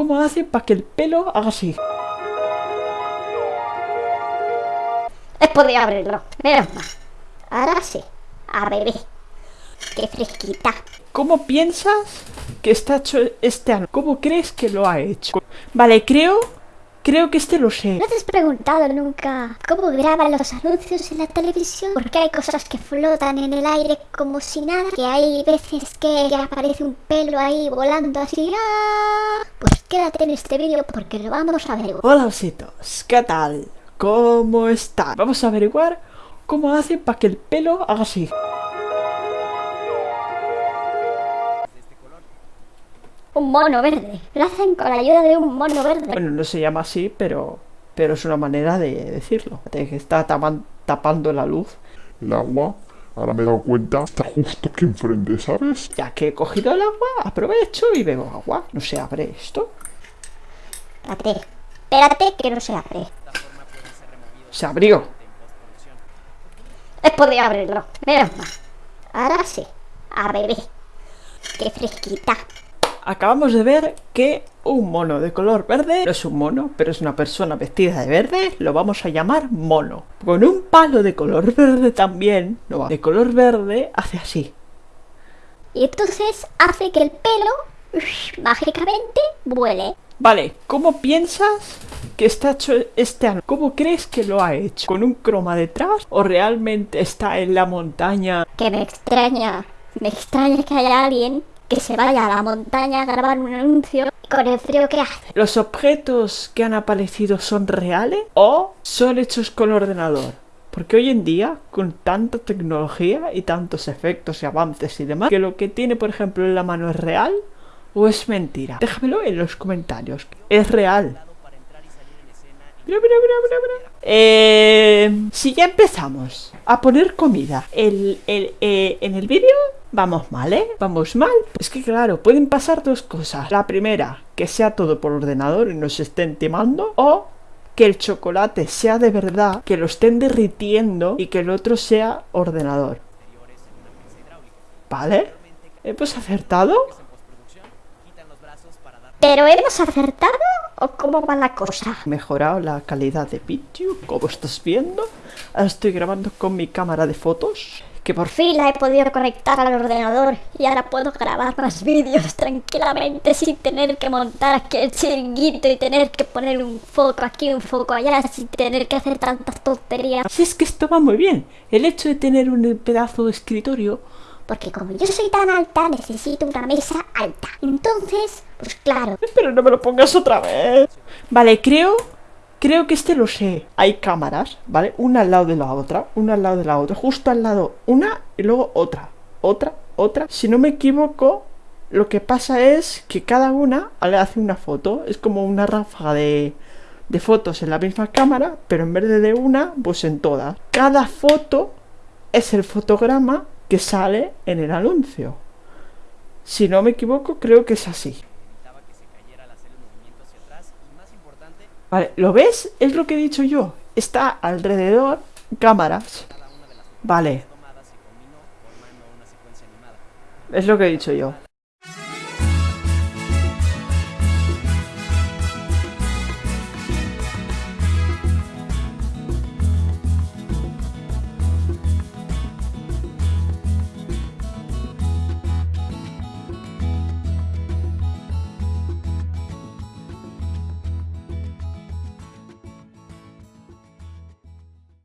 ¿Cómo hace para que el pelo haga así? He podido abrirlo, menos mal. Ahora sí, a bebé. Qué fresquita. ¿Cómo piensas que está hecho este anuncio? ¿Cómo crees que lo ha hecho? Vale, creo... Creo que este lo sé. ¿No te has preguntado nunca cómo graban los anuncios en la televisión? Porque hay cosas que flotan en el aire como si nada, que hay veces que aparece un pelo ahí volando así. ¡ah! Pues quédate en este vídeo porque lo vamos a ver. Hola ositos, ¿qué tal? ¿Cómo están? Vamos a averiguar cómo hacen para que el pelo haga así. Un mono verde. Lo hacen con la ayuda de un mono verde. Bueno, no se llama así, pero, pero es una manera de decirlo. Que está tapan- tapando la luz. El agua, ahora me he dado cuenta, está justo aquí enfrente, ¿sabes? Ya que he cogido el agua, aprovecho y bebo agua. No se abre esto. Espérate. Espérate que no se abre. Se abrió. He podido abrirlo, menos mal. Ahora sí, a bebé. Qué fresquita. Acabamos de ver que un mono de color verde no es un mono, pero es una persona vestida de verde, lo vamos a llamar mono. Con un palo de color verde también, no va, de color verde hace así. Y entonces hace que el pelo mágicamente vuele. Vale, ¿cómo piensas que está hecho este anuncio? ¿Cómo crees que lo ha hecho? ¿Con un croma detrás? ¿O realmente está en la montaña? Que me extraña. Me extraña que haya alguien que se vaya a la montaña a grabar un anuncio con el frío que hace. ¿Los objetos que han aparecido son reales o son hechos con ordenador? Porque hoy en día, con tanta tecnología y tantos efectos y avances y demás, que lo que tiene, por ejemplo, en la mano es real o es mentira. Déjamelo en los comentarios. Es real. Mira, mira, mira, mira. Eh, si ya empezamos a poner comida el, el, eh, en el vídeo, vamos mal, ¿eh? Vamos mal. Es que claro, pueden pasar dos cosas. La primera, que sea todo por ordenador y nos estén timando. O que el chocolate sea de verdad, que lo estén derritiendo y que el otro sea ordenador. ¿Vale? ¿Hemos acertado? ¿Pero hemos acertado o cómo va la cosa? mejorado la calidad de vídeo, como estás viendo. Estoy grabando con mi cámara de fotos, que por fin la he podido conectar al ordenador y ahora puedo grabar más vídeos tranquilamente sin tener que montar aquí el chiringuito y tener que poner un foco aquí, un foco allá, sin tener que hacer tantas tonterías. Si es que esto va muy bien. El hecho de tener un pedazo de escritorio. Porque como yo soy tan alta, necesito una mesa alta. Entonces, pues claro, Pero no me lo pongas otra vez. Vale, creo. Creo que este lo sé. Hay cámaras, ¿vale? Una al lado de la otra, una al lado de la otra, justo al lado una y luego otra, otra, otra. Si no me equivoco, lo que pasa es que cada una le hace una foto. Es como una ráfaga de, fotos en la misma cámara, pero en vez de de una, pues en todas. Cada foto es el fotograma que sale en el anuncio. Si no me equivoco, creo que es así. Vale, ¿lo ves? Es lo que he dicho yo. Está alrededor cámaras. Vale. Es lo que he dicho yo.